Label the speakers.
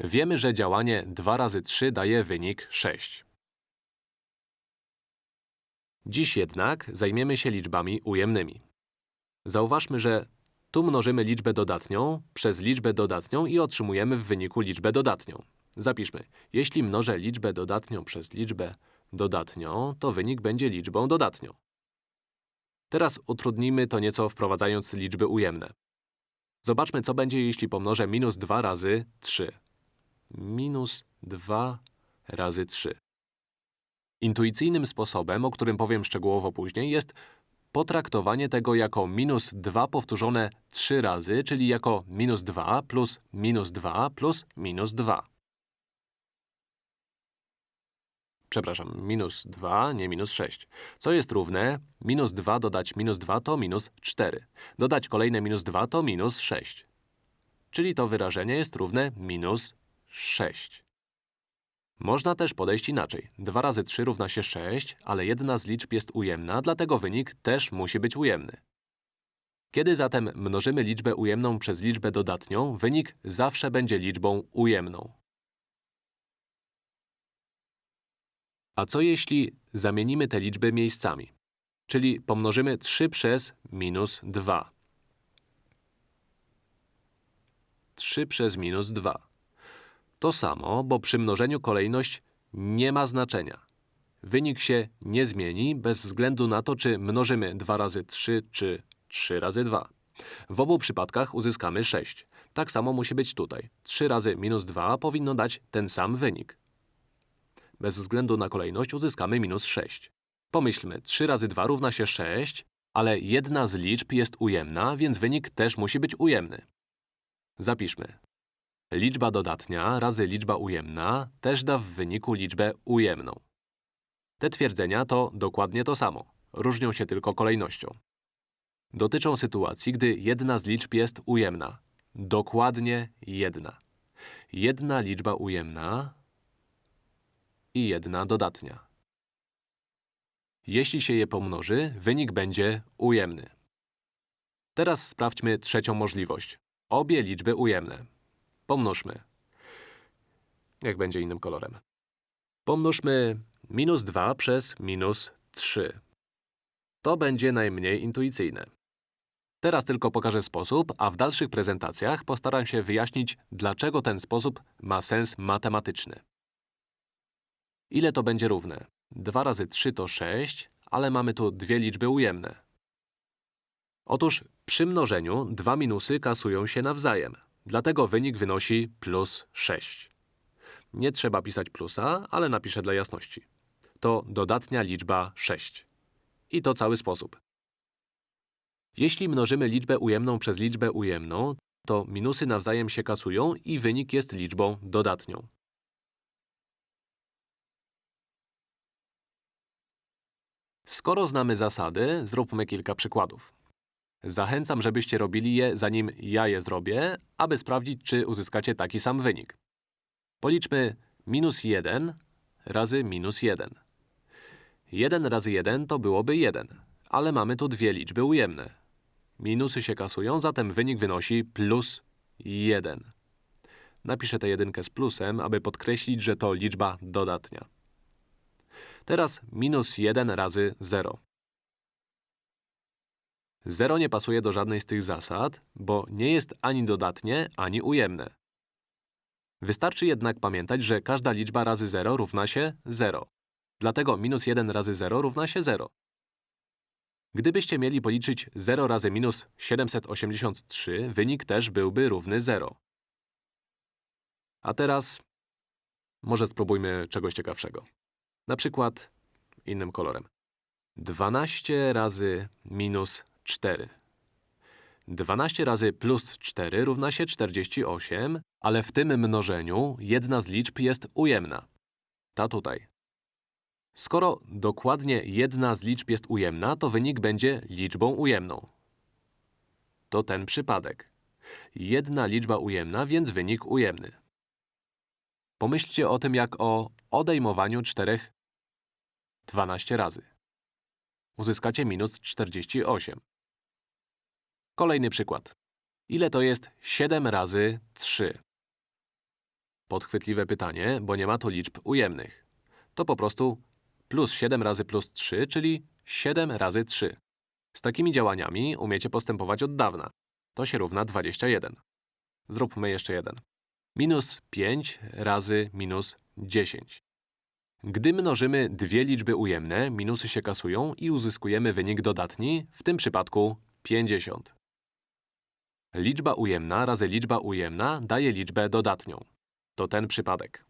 Speaker 1: Wiemy, że działanie 2 razy 3 daje wynik 6. Dziś jednak zajmiemy się liczbami ujemnymi. Zauważmy, że tu mnożymy liczbę dodatnią przez liczbę dodatnią i otrzymujemy w wyniku liczbę dodatnią. Zapiszmy. Jeśli mnożę liczbę dodatnią przez liczbę dodatnią, to wynik będzie liczbą dodatnią. Teraz utrudnimy to nieco wprowadzając liczby ujemne. Zobaczmy, co będzie, jeśli pomnożę minus 2 razy 3. Minus 2 razy 3. Intuicyjnym sposobem, o którym powiem szczegółowo później, jest potraktowanie tego jako minus 2 powtórzone 3 razy, czyli jako minus 2 plus minus 2 plus minus 2. Przepraszam, minus 2, nie minus 6. Co jest równe? Minus 2 dodać minus 2 to minus 4. Dodać kolejne minus 2 to minus 6. Czyli to wyrażenie jest równe minus 6. Można też podejść inaczej. 2 razy 3 równa się 6, ale jedna z liczb jest ujemna, dlatego wynik też musi być ujemny. Kiedy zatem mnożymy liczbę ujemną przez liczbę dodatnią, wynik zawsze będzie liczbą ujemną. A co jeśli zamienimy te liczby miejscami? Czyli pomnożymy 3 przez minus 2. 3 przez minus 2. To samo, bo przy mnożeniu kolejność nie ma znaczenia. Wynik się nie zmieni bez względu na to, czy mnożymy 2 razy 3 czy 3 razy 2. W obu przypadkach uzyskamy 6. Tak samo musi być tutaj. 3 razy minus 2 powinno dać ten sam wynik. Bez względu na kolejność uzyskamy minus 6. Pomyślmy, 3 razy 2 równa się 6, ale jedna z liczb jest ujemna, więc wynik też musi być ujemny. Zapiszmy. Liczba dodatnia razy liczba ujemna też da w wyniku liczbę ujemną. Te twierdzenia to dokładnie to samo, różnią się tylko kolejnością. Dotyczą sytuacji, gdy jedna z liczb jest ujemna. Dokładnie jedna. Jedna liczba ujemna i jedna dodatnia. Jeśli się je pomnoży, wynik będzie ujemny. Teraz sprawdźmy trzecią możliwość. Obie liczby ujemne. Pomnożmy. Jak będzie innym kolorem. Pomnożmy minus 2 przez minus 3. To będzie najmniej intuicyjne. Teraz tylko pokażę sposób, a w dalszych prezentacjach postaram się wyjaśnić, dlaczego ten sposób ma sens matematyczny. Ile to będzie równe? 2 razy 3 to 6, ale mamy tu dwie liczby ujemne. Otóż przy mnożeniu dwa minusy kasują się nawzajem. Dlatego wynik wynosi plus 6. Nie trzeba pisać plusa, ale napiszę dla jasności. To dodatnia liczba 6. I to cały sposób. Jeśli mnożymy liczbę ujemną przez liczbę ujemną, to minusy nawzajem się kasują i wynik jest liczbą dodatnią. Skoro znamy zasady, zróbmy kilka przykładów. Zachęcam, żebyście robili je, zanim ja je zrobię, aby sprawdzić, czy uzyskacie taki sam wynik. Policzmy minus 1 razy minus 1. 1 razy 1 to byłoby 1, ale mamy tu dwie liczby ujemne. Minusy się kasują, zatem wynik wynosi plus 1. Napiszę tę jedynkę z plusem, aby podkreślić, że to liczba dodatnia. Teraz minus 1 razy 0. 0 nie pasuje do żadnej z tych zasad, bo nie jest ani dodatnie, ani ujemne. Wystarczy jednak pamiętać, że każda liczba razy 0 równa się 0. Dlatego minus 1 razy 0 równa się 0. Gdybyście mieli policzyć 0 razy minus 783, wynik też byłby równy 0. A teraz może spróbujmy czegoś ciekawszego. Na przykład innym kolorem. 12 razy minus 4. 12 razy plus 4 równa się 48, ale w tym mnożeniu jedna z liczb jest ujemna. Ta tutaj. Skoro dokładnie jedna z liczb jest ujemna, to wynik będzie liczbą ujemną. To ten przypadek. Jedna liczba ujemna, więc wynik ujemny. Pomyślcie o tym jak o odejmowaniu czterech 12 razy. Uzyskacie minus 48. Kolejny przykład. Ile to jest 7 razy 3? Podchwytliwe pytanie, bo nie ma tu liczb ujemnych. To po prostu plus 7 razy plus 3, czyli 7 razy 3. Z takimi działaniami umiecie postępować od dawna. To się równa 21. Zróbmy jeszcze jeden. Minus 5 razy minus 10. Gdy mnożymy dwie liczby ujemne, minusy się kasują i uzyskujemy wynik dodatni, w tym przypadku 50. Liczba ujemna razy liczba ujemna daje liczbę dodatnią. To ten przypadek.